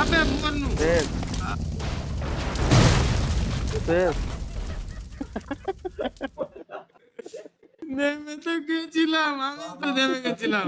अबे मन्नू देख देख मैं तो क्यों चिल्ला मामा तो दे क्यों चिल्ला